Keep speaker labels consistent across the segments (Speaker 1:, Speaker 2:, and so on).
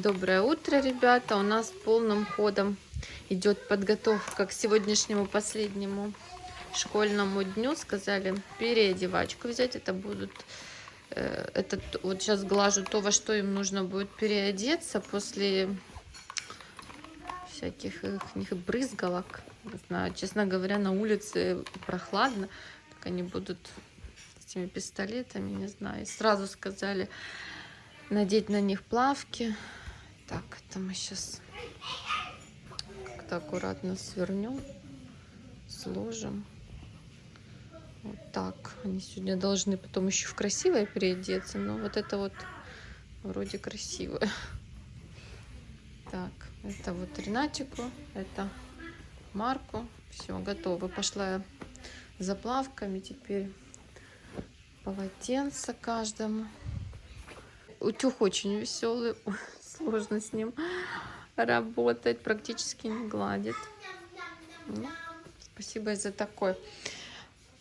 Speaker 1: Доброе утро, ребята! У нас полным ходом идет подготовка к сегодняшнему последнему школьному дню. Сказали переодевачку взять. Это будут... Э, этот, вот сейчас глажу то, во что им нужно будет переодеться после всяких их брызгалок. Не знаю, честно говоря, на улице прохладно. Так они будут с этими пистолетами, не знаю. И сразу сказали надеть на них плавки так, это мы сейчас как-то аккуратно свернем, сложим. Вот так. Они сегодня должны потом еще в красивое переодеться, но вот это вот вроде красивое. Так, это вот Ренатику, это Марку. Все, готово. Пошла я за плавками. Теперь полотенце каждому. Утюг очень веселый сложно с ним работать, практически не гладит. Ну, спасибо за такой.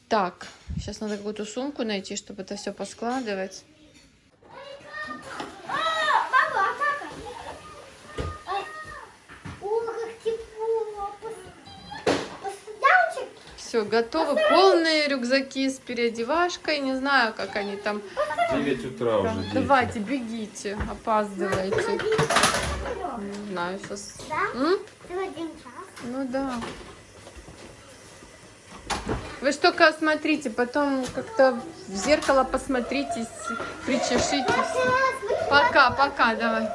Speaker 1: Так, сейчас надо какую-то сумку найти, чтобы это все поскладывать. Все, готовы. Полные рюкзаки с переодевашкой. Не знаю, как они там.
Speaker 2: 9 утра уже. Дети.
Speaker 1: Давайте, бегите, опаздывайте. Не знаю, сейчас.
Speaker 3: Да?
Speaker 1: Ну да. Вы ж только смотрите, потом как-то в зеркало посмотритесь, причешитесь. Пока, пока, давай.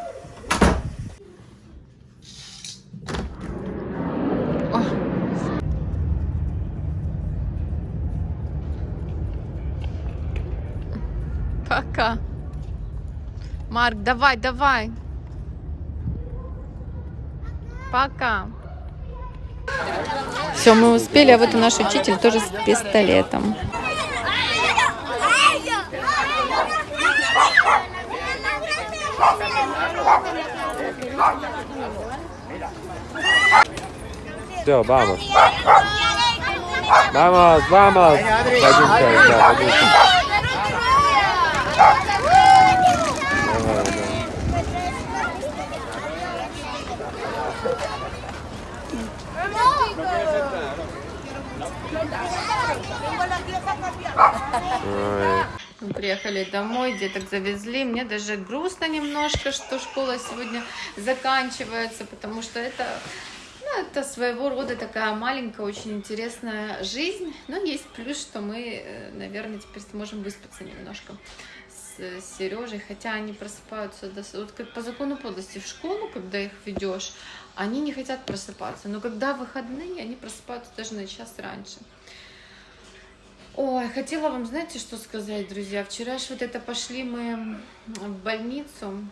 Speaker 1: Пока. Марк, давай, давай. Пока. Все, мы успели, а вот и наш учитель тоже с пистолетом.
Speaker 2: Все, vamos. Vamos, vamos. Да,
Speaker 1: Мы приехали домой, деток завезли. Мне даже грустно немножко, что школа сегодня заканчивается, потому что это, ну, это своего рода такая маленькая, очень интересная жизнь. Но есть плюс, что мы, э, наверное, теперь сможем выспаться немножко с Сережей, хотя они просыпаются до... вот как по закону подлости в школу, когда их ведешь, они не хотят просыпаться, но когда выходные, они просыпаются даже на час раньше. Ой, хотела вам, знаете, что сказать, друзья? Вчера ж вот это пошли мы в больницу,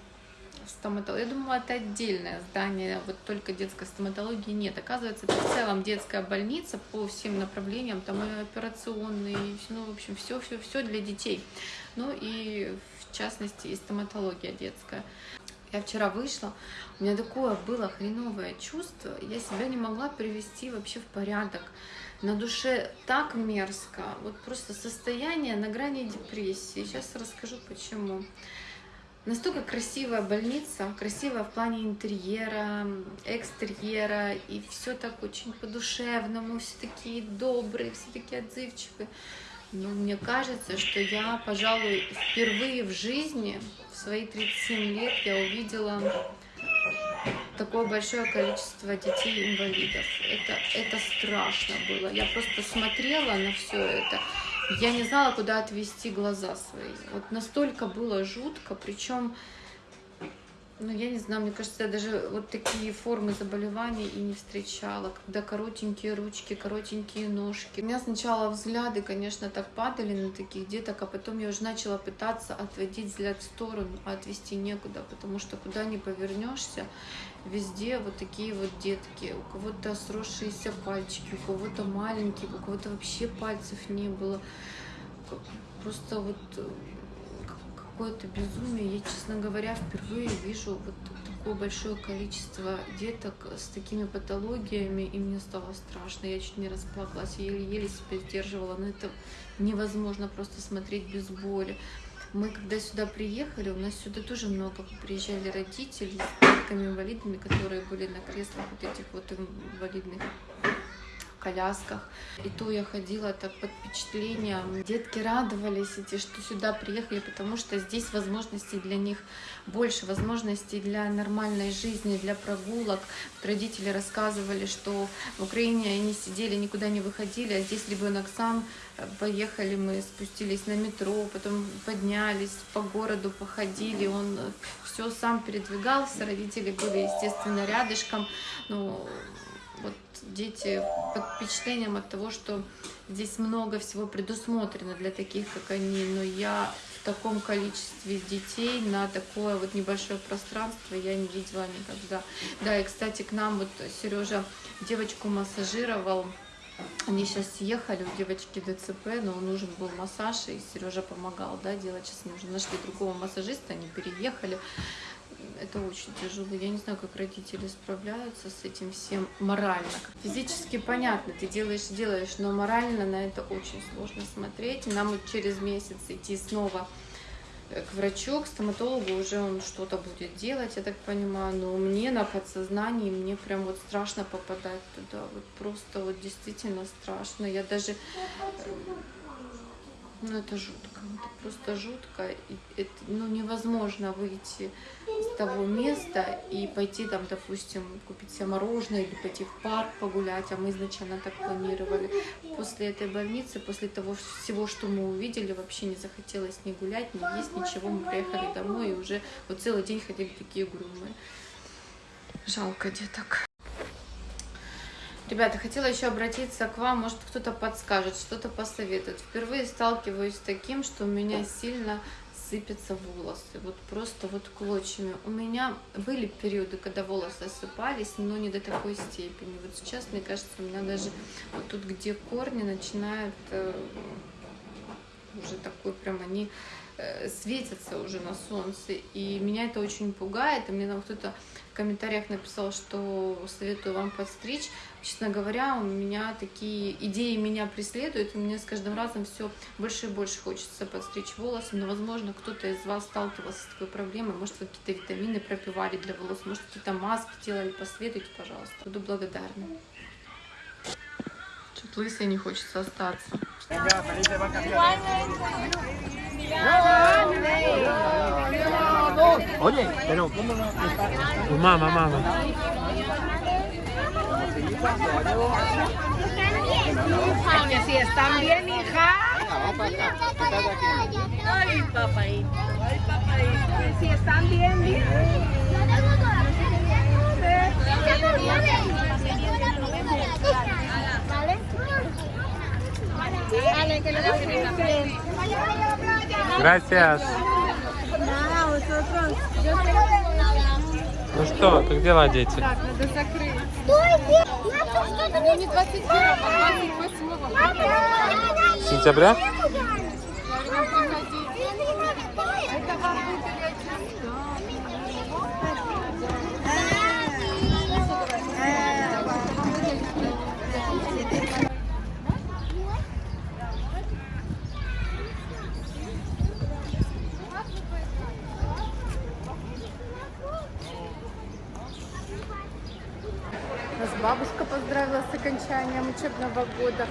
Speaker 1: стоматологию. Я думала, это отдельное здание, вот только детской стоматологии нет. Оказывается, это в целом детская больница по всем направлениям, там и операционные, ну, в общем, все, все, все для детей. Ну и в частности и стоматология детская. Я вчера вышла, у меня такое было хреновое чувство, я себя не могла привести вообще в порядок на душе так мерзко, вот просто состояние на грани депрессии. Сейчас расскажу почему. Настолько красивая больница, красивая в плане интерьера, экстерьера, и все так очень по-душевному, все такие добрые, все такие отзывчивые. Но мне кажется, что я, пожалуй, впервые в жизни, в свои 37 лет, я увидела такое большое количество детей-инвалидов. Это, это страшно было. Я просто смотрела на все это. Я не знала, куда отвести глаза свои. Вот настолько было жутко, причем ну, я не знаю, мне кажется, я даже вот такие формы заболеваний и не встречала, когда коротенькие ручки, коротенькие ножки. У меня сначала взгляды, конечно, так падали на таких деток, а потом я уже начала пытаться отводить взгляд в сторону, а отвести некуда, потому что куда ни повернешься, везде вот такие вот детки. У кого-то сросшиеся пальчики, у кого-то маленькие, у кого-то вообще пальцев не было. Просто вот какое-то безумие. Я, честно говоря, впервые вижу вот такое большое количество деток с такими патологиями, и мне стало страшно. Я чуть не расплакалась, еле-еле себя сдерживала, но это невозможно просто смотреть без боли. Мы когда сюда приехали, у нас сюда тоже много приезжали родители с детками инвалидами, которые были на креслах вот этих вот инвалидных колясках. И то я ходила так под впечатлением. Детки радовались эти, что сюда приехали, потому что здесь возможностей для них больше, возможностей для нормальной жизни, для прогулок. Родители рассказывали, что в Украине они сидели, никуда не выходили, а здесь ребенок сам э, поехали, мы спустились на метро, потом поднялись по городу, походили, он все сам передвигался, родители были, естественно, рядышком. Ну, вот дети под впечатлением от того, что здесь много всего предусмотрено для таких, как они, но я в таком количестве детей на такое вот небольшое пространство я не видела никогда. Да, и, кстати, к нам вот Сережа девочку массажировал, они сейчас съехали, у девочки ДЦП, но нужен был массаж, и Сережа помогал, да, делать. Сейчас уже нашли другого массажиста, они переехали это очень тяжело. Я не знаю, как родители справляются с этим всем морально. Физически понятно, ты делаешь, делаешь, но морально на это очень сложно смотреть. Нам через месяц идти снова э, к врачу, к стоматологу, уже он что-то будет делать, я так понимаю, но мне на подсознании, мне прям вот страшно попадать туда, вот просто вот действительно страшно, я даже ну, это жутко, это просто жутко. И это, ну, невозможно выйти с того места и пойти там, допустим, купить себе мороженое или пойти в парк погулять, а мы изначально так планировали. После этой больницы, после того всего, что мы увидели, вообще не захотелось ни гулять, ни есть, ничего. Мы приехали домой и уже вот целый день ходили такие угрюмые. Жалко деток. Ребята, хотела еще обратиться к вам, может кто-то подскажет, что-то посоветует. Впервые сталкиваюсь с таким, что у меня сильно сыпятся волосы, вот просто вот клочьями. У меня были периоды, когда волосы осыпались, но не до такой степени. Вот сейчас, мне кажется, у меня даже вот тут, где корни, начинают э, уже такой прям они светятся уже на солнце. И меня это очень пугает. И мне там кто-то в комментариях написал, что советую вам подстричь. Честно говоря, у меня такие идеи меня преследуют, и мне с каждым разом все больше и больше хочется подстричь волосы, но, возможно, кто-то из вас сталкивался с такой проблемой, может, какие-то витамины пропивали для волос, может, какие-то маски делали, посоветуйте, пожалуйста, буду благодарна. Чуть лысой не хочется остаться.
Speaker 2: Oye, pero ¿cómo no
Speaker 3: Mama, mama.
Speaker 4: Si están bien, hija.
Speaker 2: Venga, va para acá. Quédate aquí.
Speaker 4: Ay, papaito. Ay, papaito. Si están bien, bien. Vale, que lo
Speaker 3: Gracias. Ну что, как дела, дети?
Speaker 1: Так, надо закрыть.
Speaker 4: Стойте!
Speaker 1: Ну, не 21 а 28
Speaker 3: Сентября?
Speaker 1: Это вам выделять Нас бабушка поздравила с окончанием учебного года,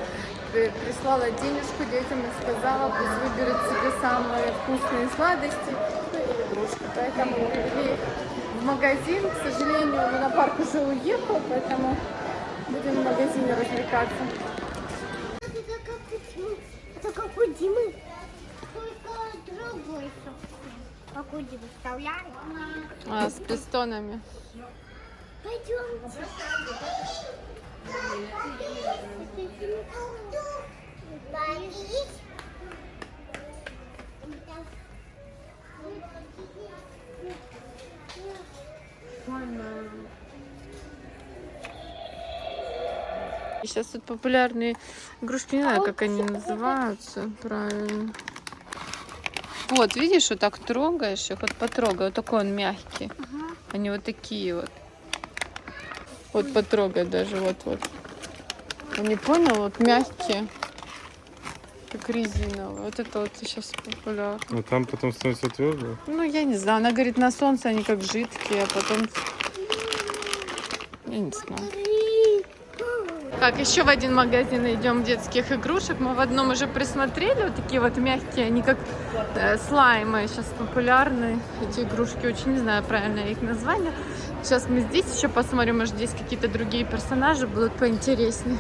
Speaker 1: При- прислала денежку детям и сказала, пусть выберут себе самые вкусные сладости ну, и игрушки. Поэтому привели в магазин. К сожалению, лунопарк уже уехал, поэтому будем в магазине развлекаться.
Speaker 5: Это как у Димы. Только другой. Как у Димы. Вставляли?
Speaker 1: А, с пистонами.
Speaker 5: Пойдемте.
Speaker 1: Сейчас тут популярные игрушки, не знаю, как они называются правильно. Вот, видишь, вот так трогаешь их, вот потрогай, вот такой он мягкий. Они вот такие вот. Вот потрогай даже, вот, вот. Они понял, вот мягкие. как резиновые. Вот это вот сейчас популярно.
Speaker 3: Ну там потом становится твердо.
Speaker 1: Ну, я не знаю. Она говорит, на солнце они как жидкие, а потом... Я не знаю. Так, еще в один магазин идем детских игрушек. Мы в одном уже присмотрели. Вот такие вот мягкие, они как э, слаймы. Сейчас популярны эти игрушки. Очень не знаю правильно их название. Сейчас мы здесь еще посмотрим, может здесь какие-то другие персонажи будут поинтереснее.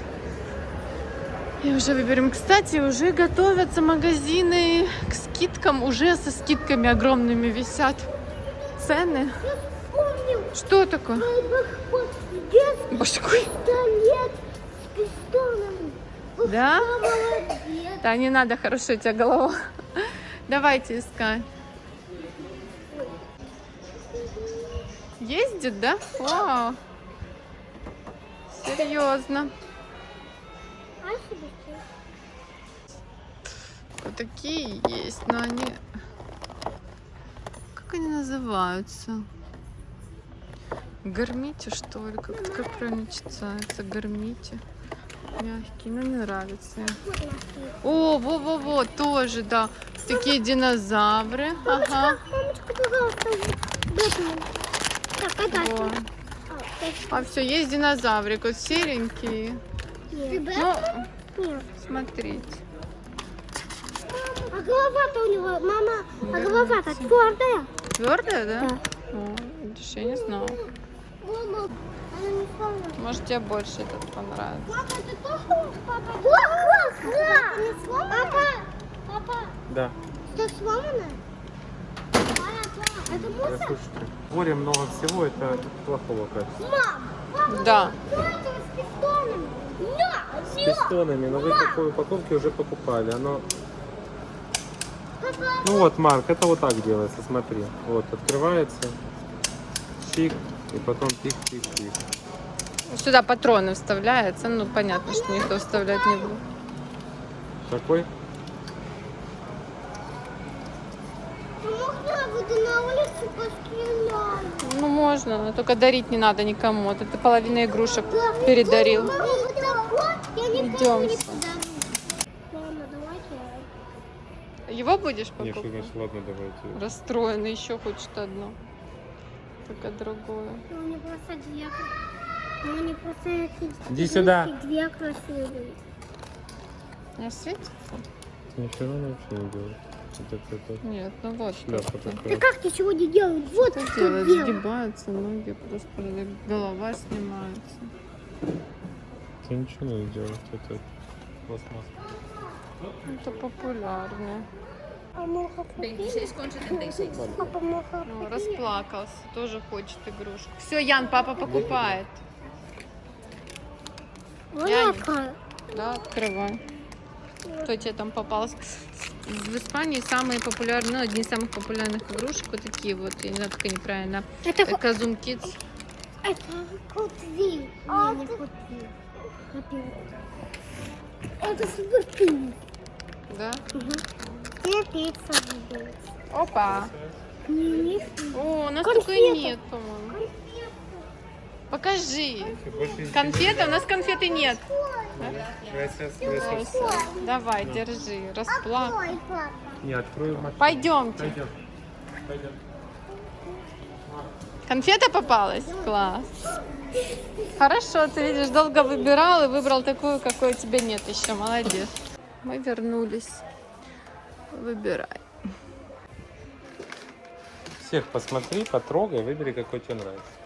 Speaker 1: И уже выберем. Кстати, уже готовятся магазины к скидкам. Уже со скидками огромными висят цены. Что такое? Башкой.
Speaker 5: пистолет.
Speaker 1: Да?
Speaker 5: Молодец.
Speaker 1: Да, не надо, хорошо у тебя голова. Давайте искать. Ездит, да? Вау. Серьезно.
Speaker 5: А?
Speaker 1: Вот такие есть, но они... Как они называются? Гормите, что ли? Как, как правильно читается? Гормите. Мягкие, но не нравится. О, во-во-во, тоже, да. Такие динозавры. Ага.
Speaker 5: А?
Speaker 1: Во.
Speaker 5: А,
Speaker 1: все, есть динозаврик, вот серенькие.
Speaker 5: нет.
Speaker 1: Ну, смотрите.
Speaker 5: А голова-то у него, мама, а голова-то твердая.
Speaker 1: Твердая, да?
Speaker 5: Да.
Speaker 1: О, я не знала.
Speaker 5: Мама, она не сломана.
Speaker 1: Может, тебе больше этот понравится.
Speaker 5: Папа, ты тоже папа? О, сломана? Папа, папа,
Speaker 3: Да.
Speaker 5: это сломано? Папа, это мусор?
Speaker 3: Слушайте, море много всего, это плохого качества.
Speaker 5: Мам, папа,
Speaker 1: Да.
Speaker 5: что это с пистонами? На,
Speaker 3: С пистонами, но вы такой упаковки уже покупали. Оно...
Speaker 5: Папа,
Speaker 3: Ну вот, Марк, это вот так делается, смотри. Вот, открывается, чик, и потом пик-пик-пик.
Speaker 1: Сюда патроны вставляются. Ну, понятно, что никто вставлять не будет.
Speaker 3: Такой?
Speaker 5: ну можно?
Speaker 1: Ну, можно, но только дарить не надо никому. Вот это половина игрушек передарил.
Speaker 5: Никому
Speaker 1: Идем. Его будешь
Speaker 3: Нет,
Speaker 1: покупать?
Speaker 3: значит, ладно, давайте.
Speaker 1: Расстроенный, еще хочет одно. Только другое.
Speaker 5: Ну, мне просто две. Ну, мне просто эти
Speaker 3: Иди сюда.
Speaker 5: Две красивые.
Speaker 1: Не светится?
Speaker 3: Ничего она вообще не делает. Вот это, это
Speaker 1: Нет, ну вот.
Speaker 3: шляпа
Speaker 1: как-то.
Speaker 5: Да
Speaker 3: такая.
Speaker 5: как ты сегодня делаешь? Вот
Speaker 1: Что
Speaker 5: что
Speaker 1: делать?
Speaker 5: делать.
Speaker 1: Сгибаются ноги, просто голова снимается.
Speaker 3: Ты ничего не делать, это пластмасс.
Speaker 1: Это популярно.
Speaker 5: А
Speaker 1: Ну, расплакался, тоже хочет игрушку. Все, Ян, папа покупает.
Speaker 5: Вот
Speaker 1: Я-. Да, открывай. Кто тебе там попался? В Испании самые популярные, ну, одни из самых популярных игрушек вот такие вот, я не знаю, как они правильно.
Speaker 5: Это, ко-
Speaker 1: Казум Kids.
Speaker 5: это кутви. Не, не кутви. Копил. Это супер
Speaker 1: Да?
Speaker 5: Я пицца буду.
Speaker 1: Опа!
Speaker 5: Не, не.
Speaker 1: О, у нас
Speaker 5: Конфеты.
Speaker 1: такой нет, по-моему. Покажи. Конфеты? У нас конфеты нет. Давай, держи. Расплак.
Speaker 3: Не, открой машину.
Speaker 1: Пойдемте.
Speaker 3: Пойдем. Пойдем.
Speaker 1: Конфета попалась? Класс. Хорошо, ты видишь, долго выбирал и выбрал такую, какой у тебя нет еще. Молодец. Мы вернулись. Выбирай.
Speaker 3: Всех посмотри, потрогай, выбери, какой тебе нравится.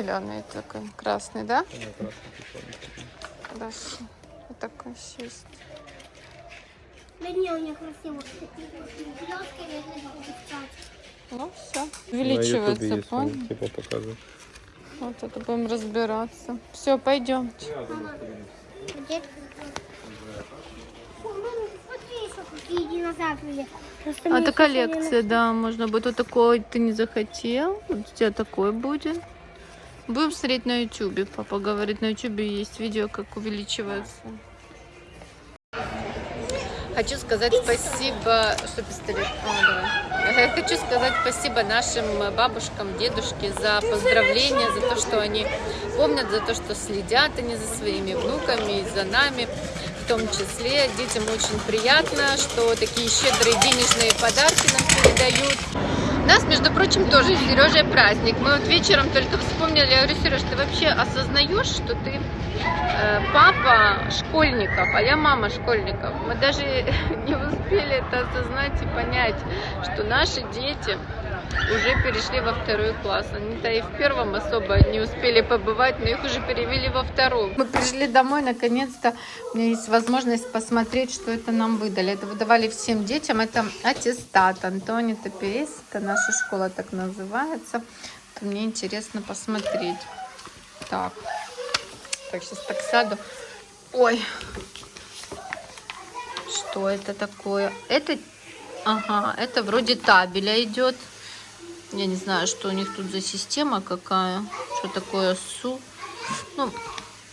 Speaker 1: Зеленый такой, красный, да?
Speaker 3: Красный прикольный.
Speaker 1: Хорошо. Вот такой еще есть.
Speaker 5: Да не, у меня красиво.
Speaker 1: Ну, все. Увеличивается, понял?
Speaker 3: типа показывает.
Speaker 1: Вот это будем разбираться. Все, пойдемте.
Speaker 5: Где?
Speaker 1: А это коллекция, да, можно будет. Вот такой ты не захотел. Вот у тебя такой будет. Будем смотреть на ютубе. Папа говорит, на ютубе есть видео, как увеличивается. Хочу сказать спасибо, что пистолет. А, давай. Хочу сказать спасибо нашим бабушкам, дедушке за поздравления, за то, что они помнят, за то, что следят они за своими внуками и за нами. В том числе детям очень приятно, что такие щедрые денежные подарки нам передают. У нас, между прочим, тоже с Сережей праздник. Мы вот вечером только вспомнили, я говорю, Сереж, ты вообще осознаешь, что ты э, папа школьников, а я мама школьников. Мы даже не успели это осознать и понять, что наши дети уже перешли во второй класс. Они-то и в первом особо не успели побывать, но их уже перевели во второй. Мы пришли домой, наконец-то у меня есть возможность посмотреть, что это нам выдали. Это выдавали всем детям. Это аттестат Антони Топерес. Это наша школа так называется. Это мне интересно посмотреть. Так. Так, сейчас так сяду. Ой. Что это такое? Это, ага, это вроде табеля идет. Я не знаю, что у них тут за система какая. Что такое СУ. Ну,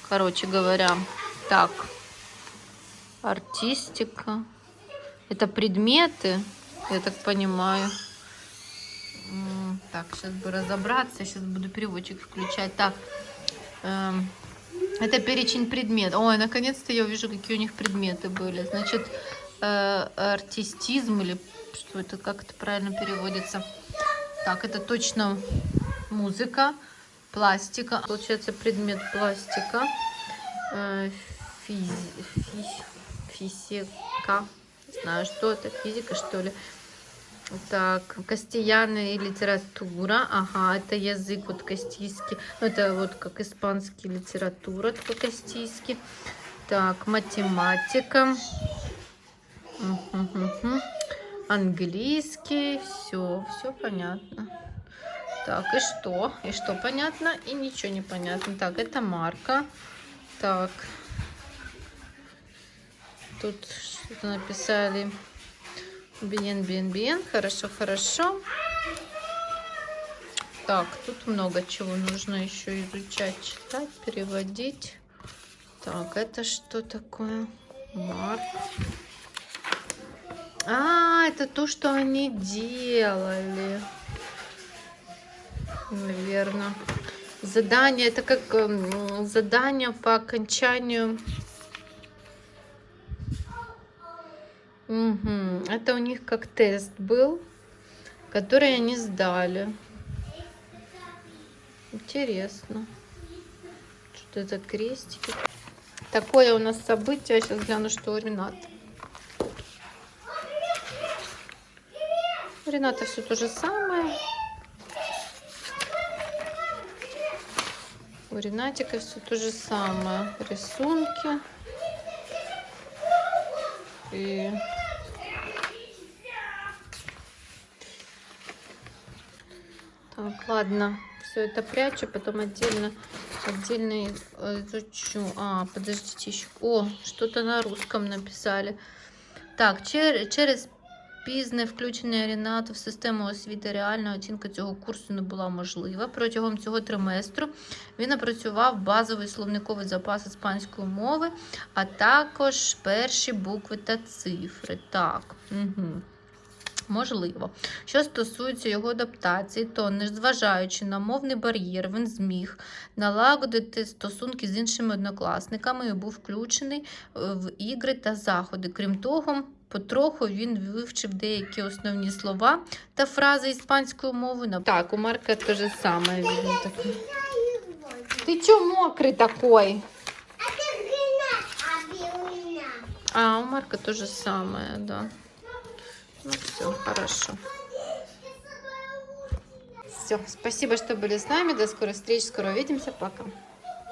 Speaker 1: короче говоря. Так. Артистика. Это предметы, я так понимаю. Так, сейчас бы разобраться. Сейчас буду переводчик включать. Так. эм, это перечень предметов. Ой, наконец-то я увижу, какие у них предметы были. Значит, э, артистизм или что это, как это правильно переводится. Так, это точно музыка, пластика. Получается предмет пластика, э, физи- фи- физика, не знаю, что это, физика что ли. Так, кастияна и литература. Ага, это язык вот кастийский. Ну, это вот как испанский литература, только кастийский. Так, математика. Английский. Все, все понятно. Так, и что? И что понятно? И ничего не понятно. Так, это марка. Так. Тут что-то написали. Bien, bien, bien. Хорошо, хорошо. Так, тут много чего нужно еще изучать, читать, переводить. Так, это что такое? Марк. А, это то, что они делали. Наверное. Задание, это как м, задание по окончанию. Мгм. Это у них как тест был, который они сдали. Интересно. Что это крестики? Такое у нас событие. Сейчас гляну, что у Рената. Все то же самое. У Ренатика все то же самое. Рисунки. И так, ладно, все это прячу, потом отдельно, отдельно изучу. А, подождите еще. О, что-то на русском написали. Так, чер- через пізне включення Рінату в систему освіти реальна оцінка цього курсу не була можлива. Протягом цього триместру він опрацював базовий словниковий запас іспанської мови, а також перші букви та цифри. Так. Угу. Можливо. Що стосується його адаптації, то, незважаючи на мовний бар'єр, він зміг налагодити стосунки з іншими однокласниками і був включений е, в ігри та заходи. Крім того, потроху він вивчив деякі основні слова та фрази іспанською мовою. Нап- Так, у Марка те же саме. Видно, таке. Ти чого мокрий такой?
Speaker 5: Это Ренат, а Белина.
Speaker 1: А, у Марка то же самое, да. Ну все, хорошо. Все, спасибо, что были с нами. До скорой встречи, скоро увидимся. Пока.